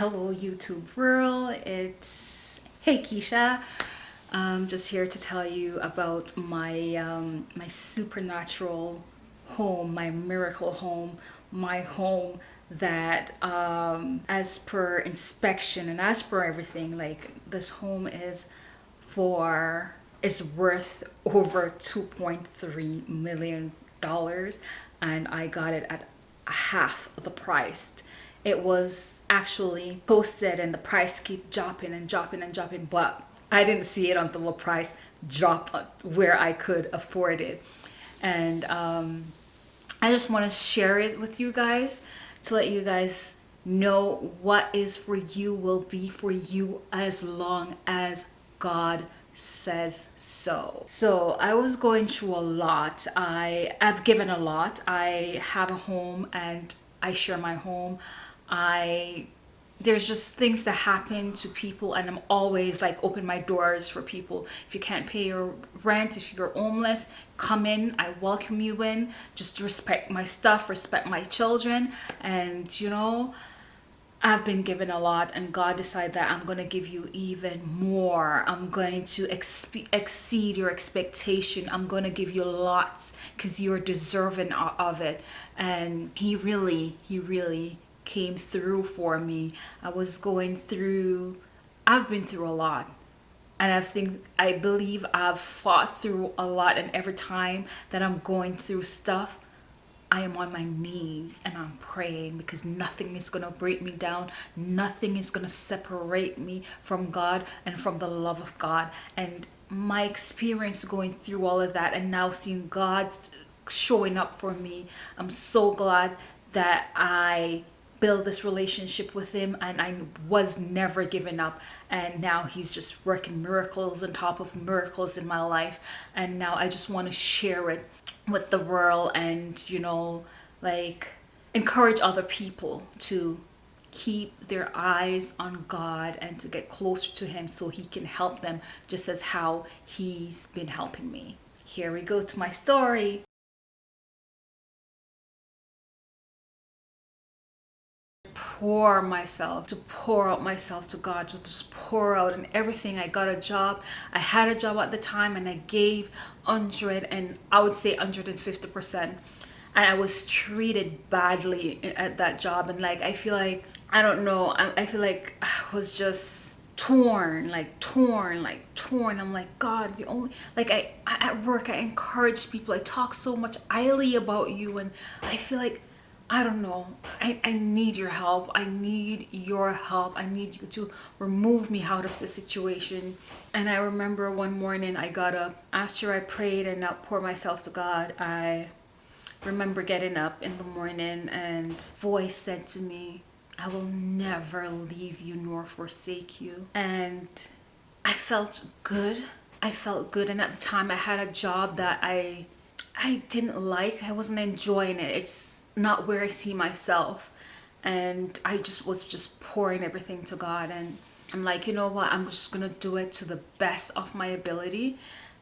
Hello YouTube world, it's Hey Keisha. I'm just here to tell you about my um, my supernatural home, my miracle home, my home that um, as per inspection and as per everything, like this home is for is worth over 2.3 million dollars and I got it at half the price it was actually posted and the price keep dropping and dropping and dropping but I didn't see it until the price drop where I could afford it. And um, I just want to share it with you guys to let you guys know what is for you will be for you as long as God says so. So i was going through a lot. I have given a lot. I have a home and i share my home I there's just things that happen to people and I'm always like open my doors for people. If you can't pay your rent, if you're homeless, come in. I welcome you in. Just respect my stuff, respect my children. And you know, I've been given a lot and God decided that I'm going to give you even more. I'm going to exceed your expectation. I'm going to give you lots because you're deserving of it. And he really, he really came through for me. I was going through, I've been through a lot. And I think, I believe I've fought through a lot. And every time that I'm going through stuff, I am on my knees and I'm praying because nothing is going to break me down. Nothing is going to separate me from God and from the love of God. And my experience going through all of that and now seeing God showing up for me, I'm so glad that I build this relationship with him and I was never given up and now he's just working miracles on top of miracles in my life and now I just want to share it with the world and you know like encourage other people to keep their eyes on God and to get closer to him so he can help them just as how he's been helping me. Here we go to my story. Pour myself, to pour out myself to God, to just pour out and everything. I got a job. I had a job at the time and I gave 100 and I would say 150%. And I was treated badly at that job. And like, I feel like, I don't know, I, I feel like I was just torn like torn like torn i'm like god the only like I, I at work i encourage people i talk so much highly about you and i feel like I don't know. I, I need your help. I need your help. I need you to remove me out of the situation. And I remember one morning I got up after I prayed and outpoured myself to God. I remember getting up in the morning and voice said to me, I will never leave you nor forsake you. And I felt good. I felt good. And at the time I had a job that I I didn't like. I wasn't enjoying it. It's not where I see myself. And I just was just pouring everything to God. And I'm like you know what? I'm just gonna do it to the best of my ability.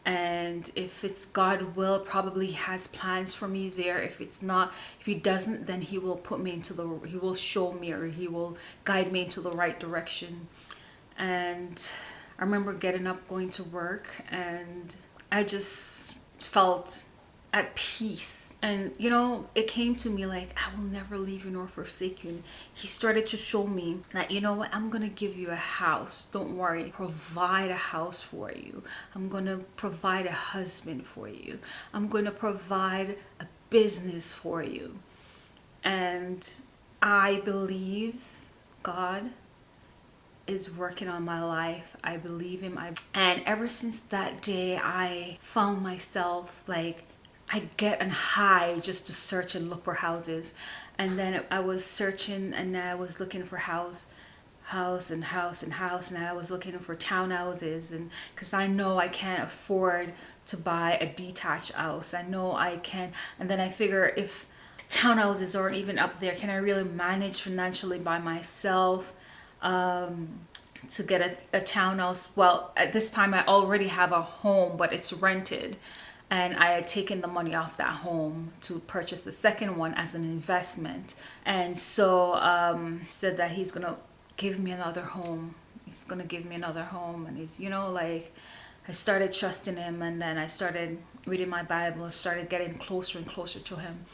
And if it's God will probably has plans for me there. If it's not if he doesn't then he will put me into the he will show me or he will guide me into the right direction. And I remember getting up going to work and I just felt at peace. And you know it came to me like i will never leave you nor forsake you. And he started to show me that you know what? I'm gonna give you a house. Don't worry. Provide a house for you. I'm gonna provide a husband for you. I'm gonna provide a business for you. And i believe god is working on my life. I believe him. I and ever since that day i found myself like I get on high just to search and look for houses. And then I was searching and I was looking for house, house and house and house. And I was looking for townhouses and because I know I can't afford to buy a detached house. I know I can. And then I figure if townhouses aren't even up there, can I really manage financially by myself? Um, to get a, a townhouse well at this time i already have a home but it's rented and I had taken the money off that home to purchase the second one as an investment and so um, said that he's gonna give me another home. He's gonna give me another home, and he's you know like I started trusting him, and then I started reading my Bible, started getting closer and closer to him.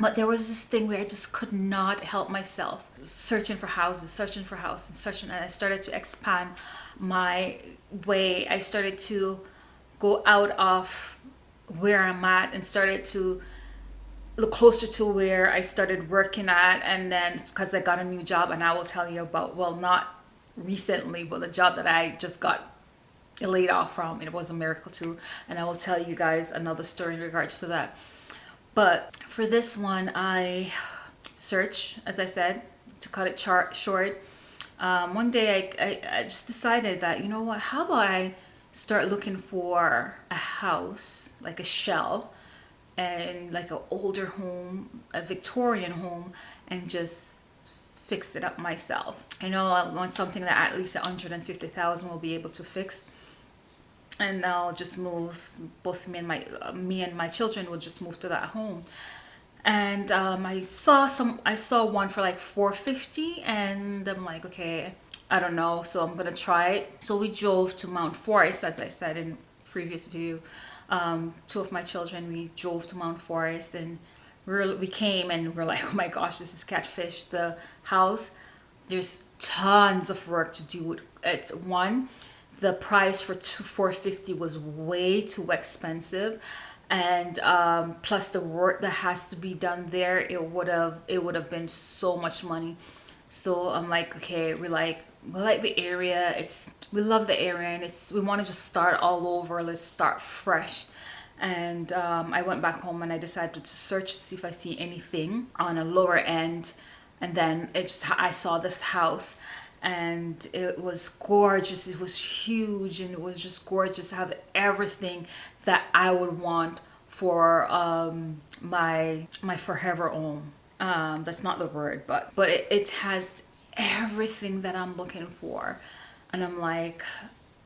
But there was this thing where I just could not help myself, searching for houses, searching for houses, and searching, and I started to expand my way. I started to go out of where I'm at and started to look closer to where I started working at. And then it's because I got a new job and I will tell you about well not recently but the job that I just got laid off from it was a miracle too. And I will tell you guys another story in regards to that. But for this one I search as I said to cut it short. Um, one day I, I, I just decided that you know what how about I start looking for a house like a shell and like an older home, a Victorian home, and just fix it up myself. I know I want something that at least 150,000 will be able to fix. And I'll just move, both me and my, uh, me and my children will just move to that home. And um, I saw some, I saw one for like 450 and I'm like, okay, I don't know. So I'm to try it. So we drove to Mount Forest, as I said in previous video um, two of my children, we drove to Mount Forest and we, we came and we're like, oh my gosh, this is catfish. The house, there's tons of work to do. It's one, the price for two, 450 was way too expensive and um, plus the work that has to be done there it would have it would have been so much money so i'm like okay we like we like the area. It's we love the area and it's we want to just start all over. Let's start fresh. And um, I went back home and I decided to search to see if I see anything on a lower end. And then it just I saw this house and it was gorgeous. It was huge and it was just gorgeous to have everything that I would want for um, my my forever home. Um, that's not the word but but it, it has everything that I'm looking for. And I'm like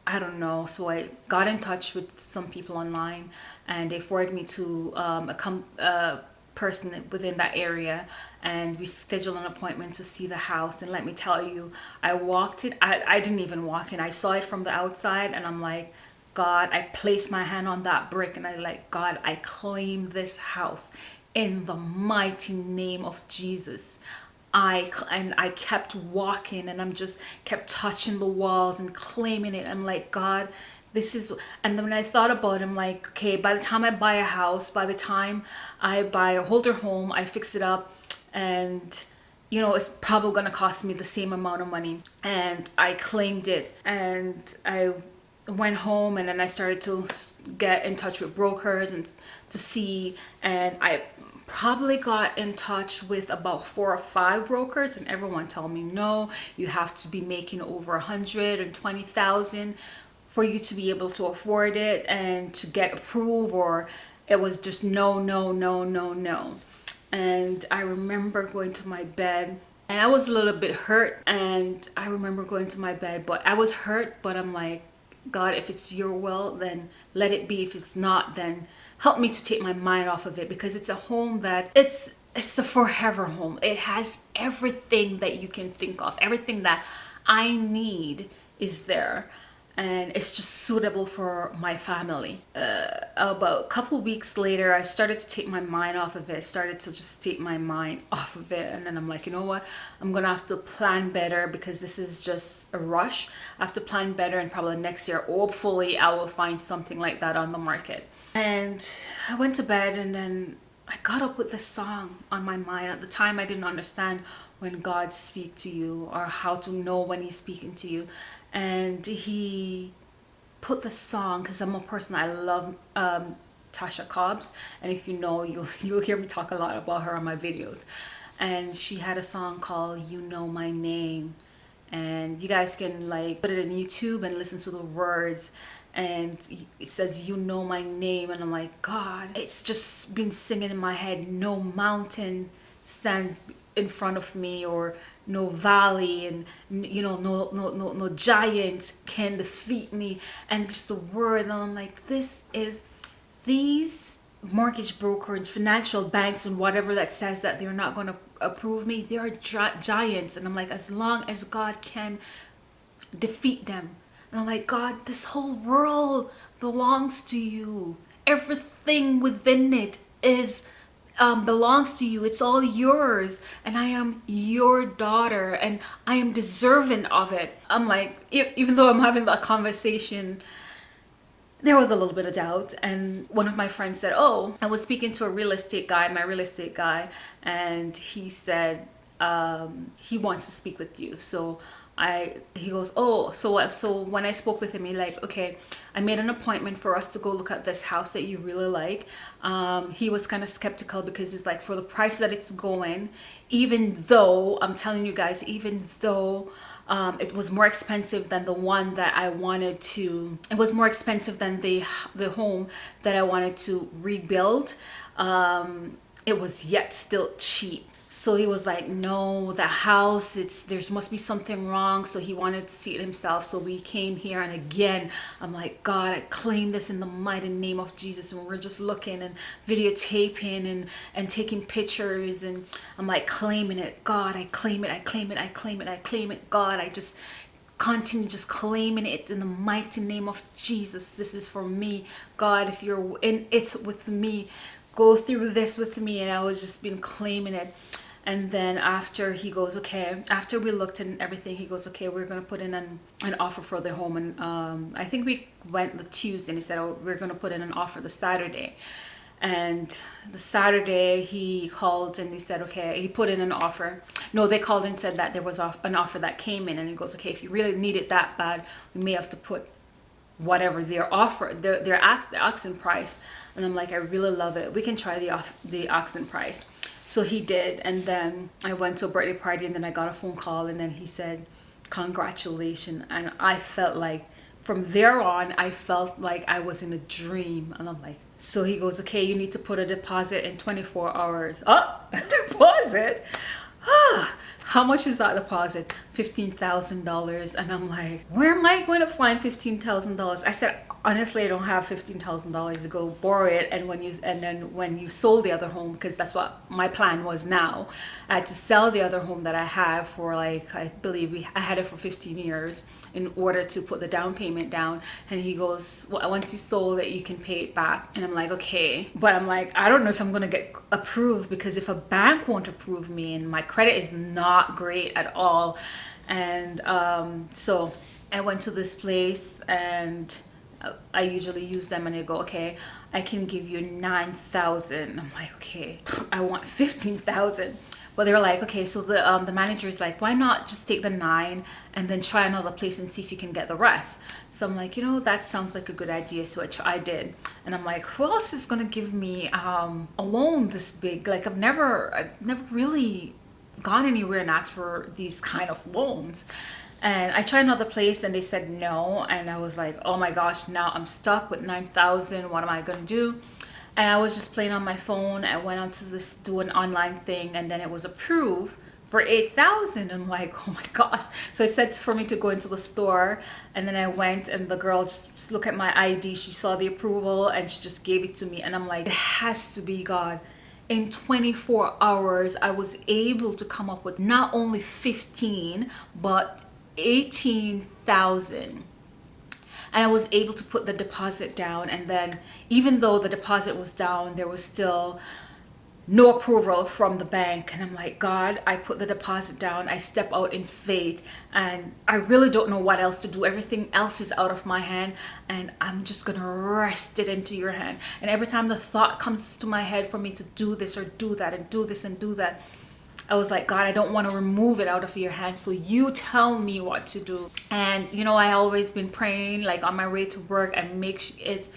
I don't know. So I got in touch with some people online and they forwarded me to um, a, a person within that area and we scheduled an appointment to see the house. And let me tell you I walked it I, I didn't even walk in. I saw it from the outside and I'm like God I placed my hand on that brick and I like God I claim this house in the mighty name of Jesus I and I kept walking and I'm just kept touching the walls and claiming it. I'm like, God, this is and then when I thought about it, I'm like, okay, by the time I buy a house, by the time I buy a holder home, I fix it up and you know, it's probably gonna cost me the same amount of money. And I claimed it and I went home and then I started to get in touch with brokers and to see and I probably got in touch with about four or five brokers and everyone told me no you have to be making over a hundred and twenty thousand for you to be able to afford it and to get approved or it was just no no no no no. And I remember going to my bed and I was a little bit hurt and I remember going to my bed but I was hurt but I'm like God if it's your will then let it be. If it's not then help me to take my mind off of it because it's a home that it's it's a forever home it has everything that you can think of everything that i need is there and it's just suitable for my family. Uh, about a couple weeks later, I started to take my mind off of it. Started to just take my mind off of it. And then I'm like, you know what? I'm to have to plan better because this is just a rush. I have to plan better and probably next year, hopefully I will find something like that on the market. And I went to bed and then I got up with this song on my mind. At the time, I didn't understand when God speaks to you or how to know when he's speaking to you. And he put the song, because I'm a person, I love um, Tasha Cobbs. And if you know, you'll, you'll hear me talk a lot about her on my videos. And she had a song called You Know My Name. And you guys can like put it in YouTube and listen to the words and it says you know my name and i'm like god it's just been singing in my head no mountain stands in front of me or no valley and you know no no no, no giant can defeat me and just the word and i'm like this is these mortgage broker and financial banks and whatever that says that they're not going to approve me they are giants and i'm like as long as god can defeat them and i'm like god this whole world belongs to you everything within it is um, belongs to you. It's all yours. And I am your daughter and I am deserving of it. I'm like, even though I'm having that conversation, there was a little bit of doubt. And one of my friends said, Oh, I was speaking to a real estate guy, my real estate guy, and he said, um, he wants to speak with you. So I he goes, oh, so what? So when I spoke with him, he like, okay, I made an appointment for us to go look at this house that you really like. Um, he was kind of skeptical because he's like, for the price that it's going, even though I'm telling you guys, even though um, it was more expensive than the one that I wanted to. It was more expensive than the the home that I wanted to rebuild. Um, it was yet still cheap so he was like no the house it's there's must be something wrong. So he wanted to see it himself. So we came here and again i'm like god i claim this in the mighty name of jesus. And we're just looking and videotaping and and taking pictures and i'm like claiming it. God i claim it i claim it i claim it i claim it. God i just continue just claiming it in the mighty name of jesus. This is for me. God if you're in it with me go through this with me and I was just been claiming it. And then after he goes okay after we looked and everything he goes okay we're gonna put in an, an offer for the home and um, I think we went the Tuesday and he said oh we're gonna put in an offer the Saturday. And the Saturday he called and he said okay he put in an offer. No they called and said that there was an offer that came in and he goes okay if you really need it that bad we may have to put whatever their offer their, their asking price. And i'm like i really love it. We can try the off the asking price. So he did. And then i went to a birthday party and then i got a phone call and then he said congratulations. And i felt like from there on i felt like i was in a dream. And i'm like so he goes okay you need to put a deposit in 24 hours. Oh deposit ah, how much is that deposit? $15,000. And I'm like, where am I going to find $15,000? I said, honestly i don't have $15000 to go borrow it and when you and then when you sold the other home because that's what my plan was now i had to sell the other home that i have for like i believe we i had it for 15 years in order to put the down payment down and he goes well, once you sold it you can pay it back and i'm like okay but i'm like i don't know if i'm going to get approved because if a bank won't approve me and my credit is not great at all and um, so i went to this place and I usually use them and they go, okay, I can give you 9,000. I'm like, okay, I want 15,000. But they're like, okay, so the um, the manager is like, why not just take the nine and then try another place and see if you can get the rest? So I'm like, you know, that sounds like a good idea. So I, I did, and I'm like, who else is gonna give me um, a loan this big? Like I've never, I've never really gone anywhere and asked for these kind of loans. And I tried another place and they said no. And I was like oh my gosh now I'm stuck with 9,000 what am I gonna do? And I was just playing on my phone. I went onto this do an online thing and then it was approved for 8,000 I'm like oh my gosh. So it said for me to go into the store and then I went and the girl just look at my ID she saw the approval and she just gave it to me. And I'm like it has to be God in 24 hours I was able to come up with not only 15 but 18,000 and I was able to put the deposit down and then even though the deposit was down there was still no approval from the bank. And I'm like God I put the deposit down. I step out in faith. And I really don't know what else to do. Everything else is out of my hand. And I'm just gonna rest it into your hand. And every time the thought comes to my head for me to do this or do that and do this and do that I was like, God, I don't want to remove it out of your hand. So you tell me what to do. And, you know, I always been praying like on my way to work and make it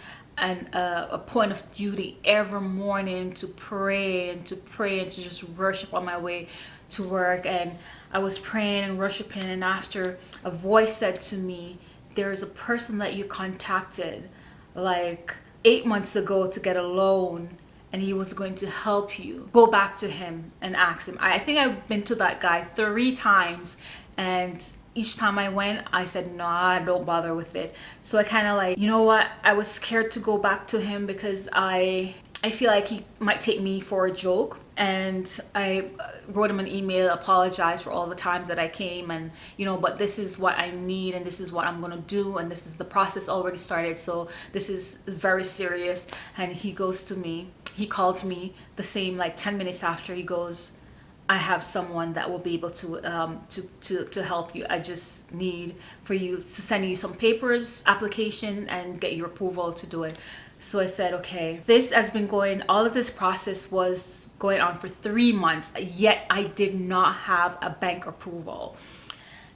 an, uh, a point of duty every morning to pray and to pray and to just worship on my way to work. And I was praying and worshiping. And after a voice said to me, there is a person that you contacted like eight months ago to get a loan and he was going to help you go back to him and ask him i think i've been to that guy three times and each time I went, I said, no, I don't bother with it. So I kind of like, you know what? I was scared to go back to him because I I feel like he might take me for a joke and I uh, wrote him an email, apologized for all the times that I came, and you know, but this is what I need, and this is what I'm gonna do, and this is the process already started. So this is very serious. And he goes to me, he called me the same like 10 minutes after. He goes, I have someone that will be able to um, to, to to help you. I just need for you to send you some papers, application, and get your approval to do it. So I said, okay, this has been going, all of this process was going on for three months, yet I did not have a bank approval.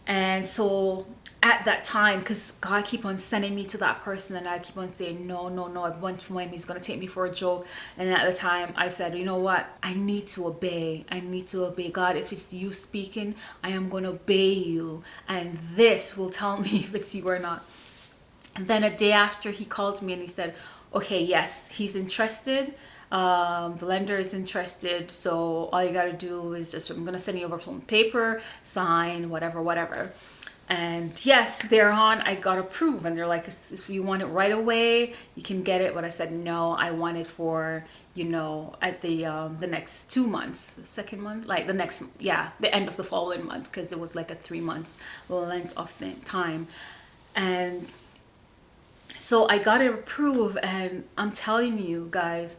And so at that time, because God keep on sending me to that person and I keep on saying, no, no, no, I went to him, he's going to take me for a joke. And at the time I said, you know what? I need to obey. I need to obey God. If it's you speaking, I am going to obey you. And this will tell me if it's you or not. And then a day after he called me and he said, okay, yes, he's interested. Um, the lender is interested. So all you got to do is just, I'm going to send you over some paper, sign, whatever, whatever. And yes, thereon I got approved. And they're like, if you want it right away, you can get it. But I said, no, I want it for, you know, at the um, the next two months, the second month, like the next, yeah, the end of the following month, because it was like a three months length of time. And so I got it approved and I'm telling you guys,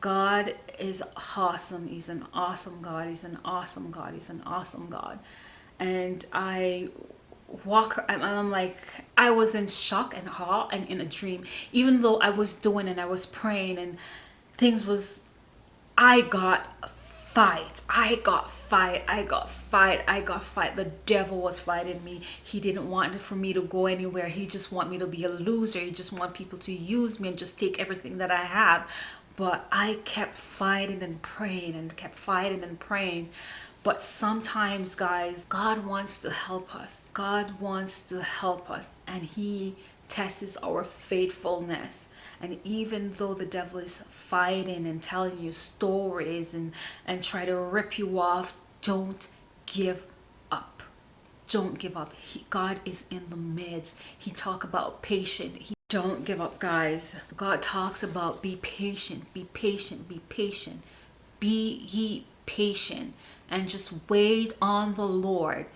God is awesome. He's an awesome God. He's an awesome God. He's an awesome God. And I walk and I'm like, I was in shock and awe and in a dream, even though I was doing and I was praying and things was, I got fight. I got fight. I got fight. I got fight. The devil was fighting me. He didn't want for me to go anywhere. He just want me to be a loser. He just want people to use me and just take everything that I have. But I kept fighting and praying and kept fighting and praying. But sometimes, guys, God wants to help us. God wants to help us. And he tests our faithfulness. And even though the devil is fighting and telling you stories and and try to rip you off don't give up. Don't give up. He, god is in the midst. He talk about patient. He don't give up guys. God talks about be patient be patient be patient. Be ye patient and just wait on the lord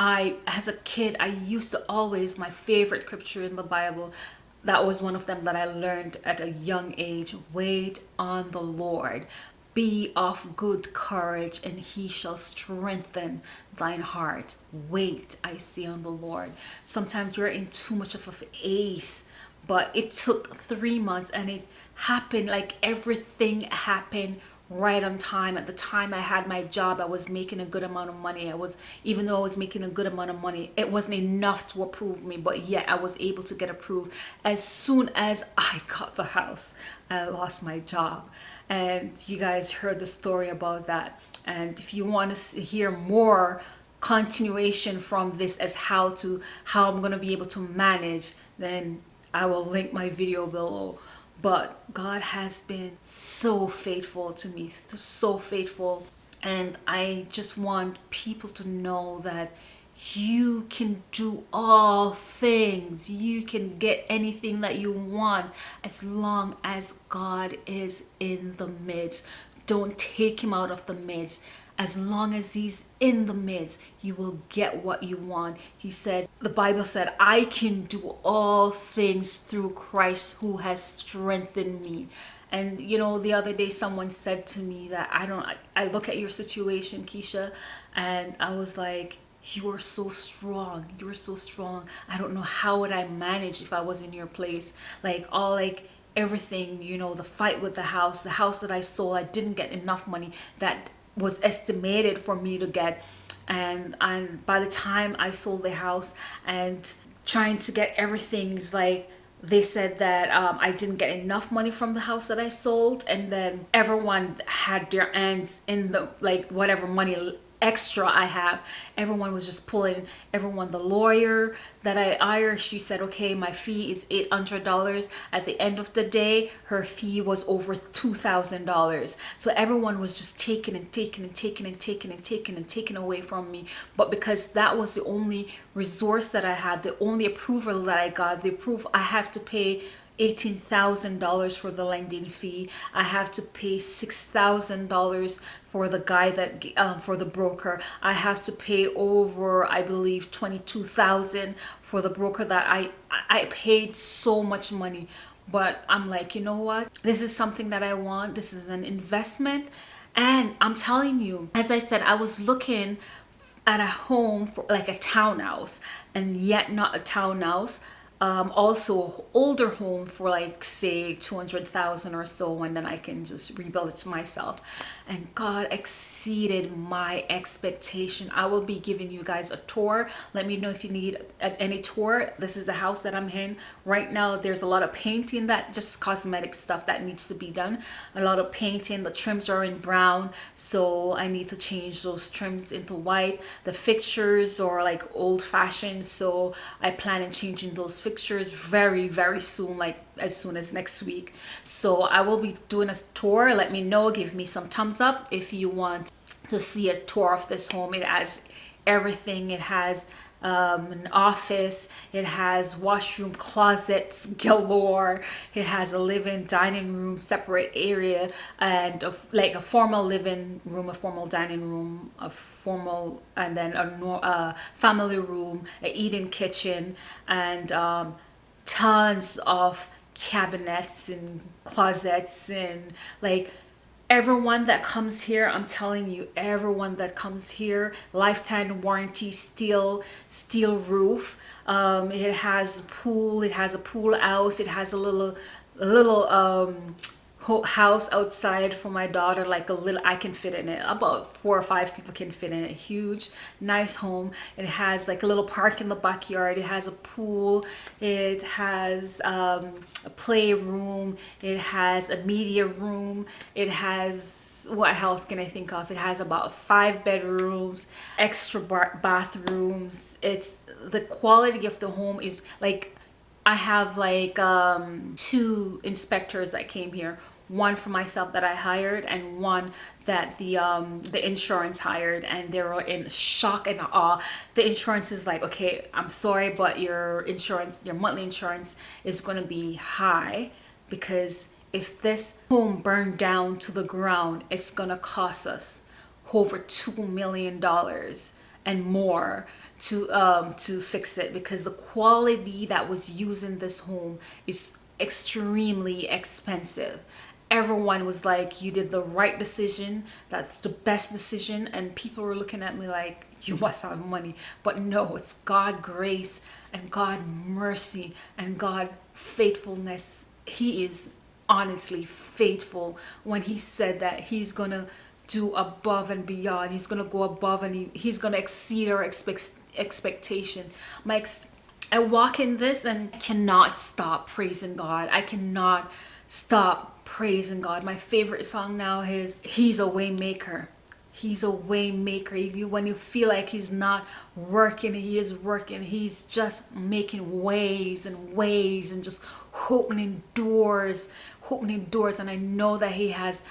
I, as a kid, I used to always, my favorite scripture in the Bible, that was one of them that I learned at a young age. Wait on the Lord. Be of good courage and he shall strengthen thine heart. Wait, I see on the Lord. Sometimes we're in too much of a ace, but it took three months and it happened like everything happened right on time. At the time i had my job i was making a good amount of money. I was even though i was making a good amount of money it wasn't enough to approve me but yet i was able to get approved as soon as i got the house. I lost my job. And you guys heard the story about that. And if you want to hear more continuation from this as how to how i'm going to be able to manage then i will link my video below but God has been so faithful to me, so faithful. And I just want people to know that you can do all things. You can get anything that you want as long as God is in the midst. Don't take him out of the midst as long as he's in the midst you will get what you want. He said the bible said i can do all things through christ who has strengthened me. And you know the other day someone said to me that i don't i look at your situation keisha and i was like you are so strong. You are so strong. I don't know how would i manage if i was in your place. Like all like everything you know the fight with the house the house that i sold i didn't get enough money that was estimated for me to get. And and by the time I sold the house and trying to get everything is like they said that um, I didn't get enough money from the house that I sold. And then everyone had their ends in the like whatever money extra I have. Everyone was just pulling, everyone, the lawyer that I hired, she said, okay, my fee is $800. At the end of the day, her fee was over $2,000. So everyone was just taking and taking and taking and taking and taking and taking away from me. But because that was the only resource that I had, the only approval that I got, the proof I have to pay $18,000 for the lending fee. I have to pay $6,000 for the guy that um, for the broker. I have to pay over I believe 22,000 for the broker that I I paid so much money. But I'm like you know what? This is something that I want. This is an investment. And I'm telling you as I said I was looking at a home for like a townhouse and yet not a townhouse um, also older home for like say 200,000 or so and then I can just rebuild it myself and God exceeded my expectation. I will be giving you guys a tour. Let me know if you need any tour. This is the house that I'm in. Right now there's a lot of painting that just cosmetic stuff that needs to be done. A lot of painting. The trims are in brown so I need to change those trims into white. The fixtures are like old-fashioned so I plan on changing those fixtures very very soon like as soon as next week. So i will be doing a tour. Let me know. Give me some thumbs up if you want to see a tour of this home. It has everything. It has um, an office. It has washroom closets galore. It has a living dining room separate area and a, like a formal living room a formal dining room a formal and then a, a family room a eating kitchen and um, tons of cabinets and closets and like everyone that comes here i'm telling you everyone that comes here lifetime warranty steel steel roof um, it has a pool it has a pool house it has a little a little um, house outside for my daughter like a little I can fit in it. About four or five people can fit in it. Huge nice home. It has like a little park in the backyard. It has a pool. It has um, a playroom. It has a media room. It has what else can I think of? It has about five bedrooms, extra bathrooms. It's the quality of the home is like I have like um, two inspectors that came here one for myself that I hired and one that the um, the insurance hired and they were in shock and awe. The insurance is like, okay, I'm sorry, but your insurance, your monthly insurance is to be high because if this home burned down to the ground, it's to cost us over $2 million and more to um to fix it because the quality that was used in this home is extremely expensive. Everyone was like you did the right decision. That's the best decision. And people were looking at me like you must have money. But no it's god grace and god mercy and god faithfulness. He is honestly faithful when he said that he's gonna do above and beyond. He's gonna go above and he, he's gonna exceed our expect, expectation my ex i walk in this and cannot stop praising god. I cannot stop praising god. My favorite song now is he's a way maker he's a way maker if you when you feel like he's not working he is working. He's just making ways and ways and just opening doors opening doors. And i know that he has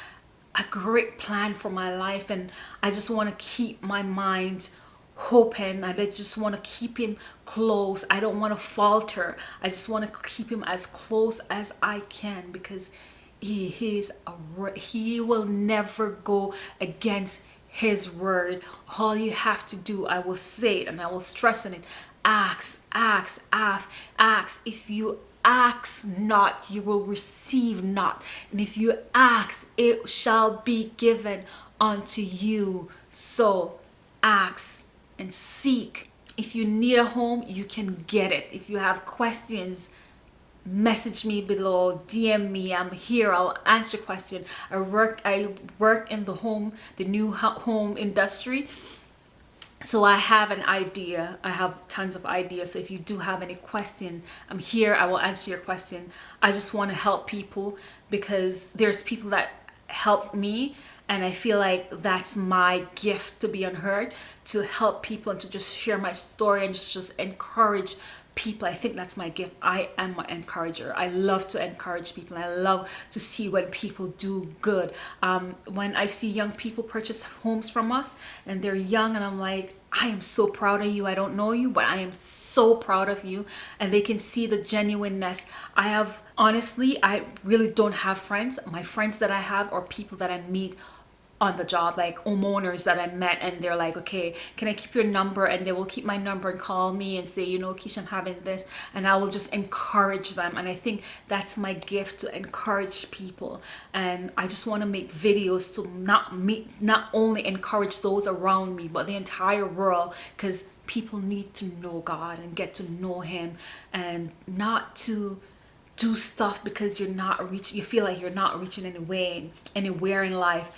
a great plan for my life and I just want to keep my mind open. I just want to keep him close. I don't want to falter. I just want to keep him as close as I can because he is a he will never go against his word. All you have to do I will say it and I will stress on it. Ask ask ask ask. If you ask not you will receive not. And if you ask it shall be given unto you. So ask and seek. If you need a home you can get it. If you have questions message me below dm me i'm here i'll answer question. I work i work in the home the new home industry so I have an idea. I have tons of ideas. So if you do have any question I'm here. I will answer your question. I just want to help people because there's people that help me and I feel like that's my gift to be unheard to help people and to just share my story and just just encourage people i think that's my gift i am my encourager i love to encourage people i love to see when people do good um, when i see young people purchase homes from us and they're young and i'm like I am so proud of you. I don't know you, but I am so proud of you. And they can see the genuineness. I have, honestly, I really don't have friends. My friends that I have are people that I meet on the job like homeowners that I met and they're like okay can I keep your number? And they will keep my number and call me and say you know Keisha I'm having this. And I will just encourage them and I think that's my gift to encourage people. And I just want to make videos to not meet not only encourage those around me but the entire world because people need to know God and get to know him and not to do stuff because you're not reaching you feel like you're not reaching any way anywhere in life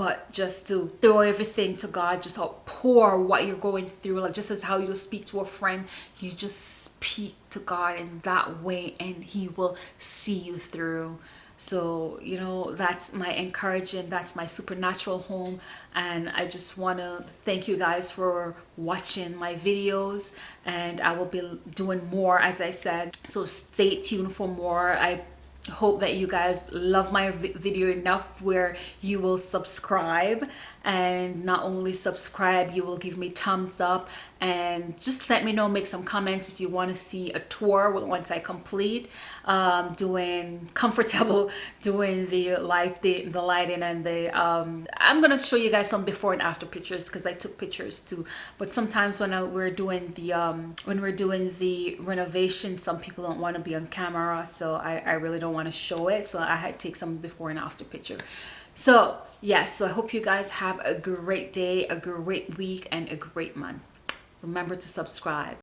but just to throw everything to God, just pour what you're going through, like just as how you speak to a friend, you just speak to God in that way and he will see you through. So, you know, that's my encouragement, that's my supernatural home. And I just want to thank you guys for watching my videos and I will be doing more, as I said. So stay tuned for more. I hope that you guys love my video enough where you will subscribe. And not only subscribe you will give me thumbs up. And just let me know make some comments if you want to see a tour once I complete um, doing comfortable doing the light the, the lighting and the um, I'm gonna show you guys some before and after pictures because I took pictures too. But sometimes when I, we're doing the um, when we're doing the renovation some people don't want to be on camera. So I, I really don't want to show it so I had to take some before and after picture. So yes so i hope you guys have a great day a great week and a great month. Remember to subscribe